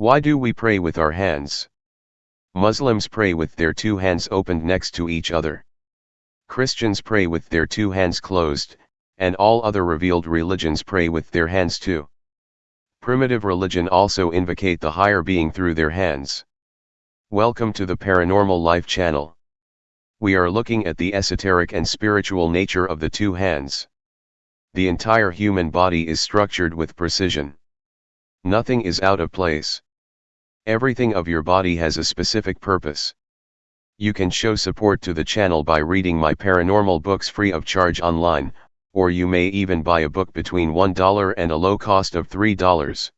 Why do we pray with our hands? Muslims pray with their two hands opened next to each other. Christians pray with their two hands closed, and all other revealed religions pray with their hands too. Primitive religion also invocate the higher being through their hands. Welcome to the Paranormal Life channel. We are looking at the esoteric and spiritual nature of the two hands. The entire human body is structured with precision. Nothing is out of place. Everything of your body has a specific purpose. You can show support to the channel by reading my paranormal books free of charge online, or you may even buy a book between $1 and a low cost of $3.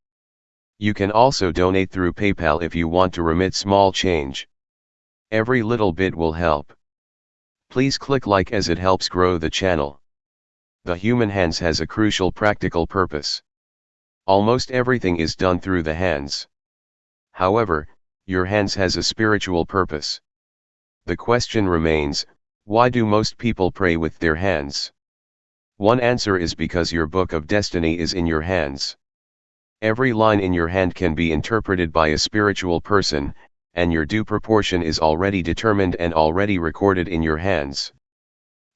You can also donate through PayPal if you want to remit small change. Every little bit will help. Please click like as it helps grow the channel. The human hands has a crucial practical purpose. Almost everything is done through the hands. However, your hands has a spiritual purpose. The question remains, why do most people pray with their hands? One answer is because your book of destiny is in your hands. Every line in your hand can be interpreted by a spiritual person, and your due proportion is already determined and already recorded in your hands.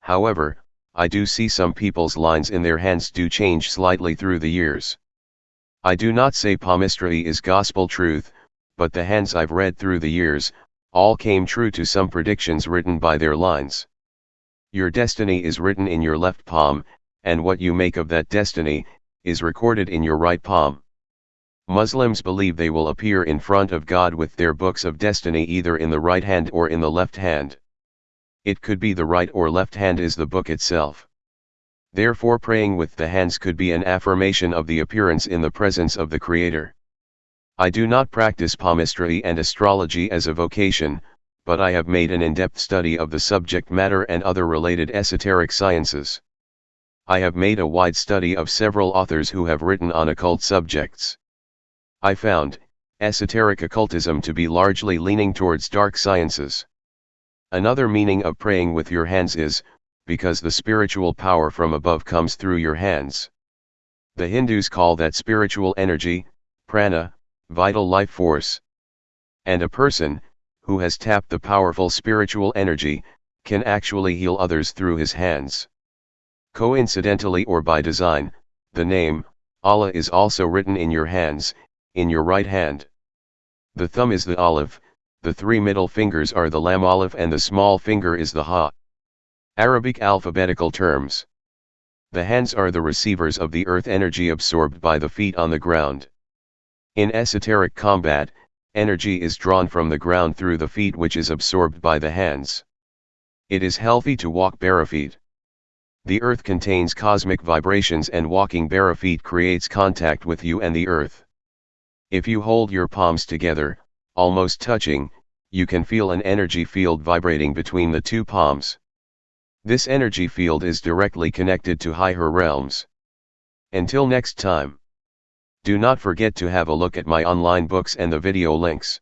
However, I do see some people's lines in their hands do change slightly through the years. I do not say palmistry is gospel truth, but the hands I've read through the years, all came true to some predictions written by their lines. Your destiny is written in your left palm, and what you make of that destiny, is recorded in your right palm. Muslims believe they will appear in front of God with their books of destiny either in the right hand or in the left hand. It could be the right or left hand is the book itself. Therefore praying with the hands could be an affirmation of the appearance in the presence of the Creator. I do not practice palmistry and astrology as a vocation, but I have made an in-depth study of the subject matter and other related esoteric sciences. I have made a wide study of several authors who have written on occult subjects. I found, esoteric occultism to be largely leaning towards dark sciences. Another meaning of praying with your hands is, because the spiritual power from above comes through your hands. The Hindus call that spiritual energy, prana, vital life force. And a person, who has tapped the powerful spiritual energy, can actually heal others through his hands. Coincidentally or by design, the name, Allah is also written in your hands, in your right hand. The thumb is the alif, the three middle fingers are the lam alif and the small finger is the ha. Arabic alphabetical terms. The hands are the receivers of the earth energy absorbed by the feet on the ground. In esoteric combat, energy is drawn from the ground through the feet which is absorbed by the hands. It is healthy to walk bare feet. The earth contains cosmic vibrations and walking bare feet creates contact with you and the earth. If you hold your palms together, almost touching, you can feel an energy field vibrating between the two palms. This energy field is directly connected to higher realms. Until next time. Do not forget to have a look at my online books and the video links.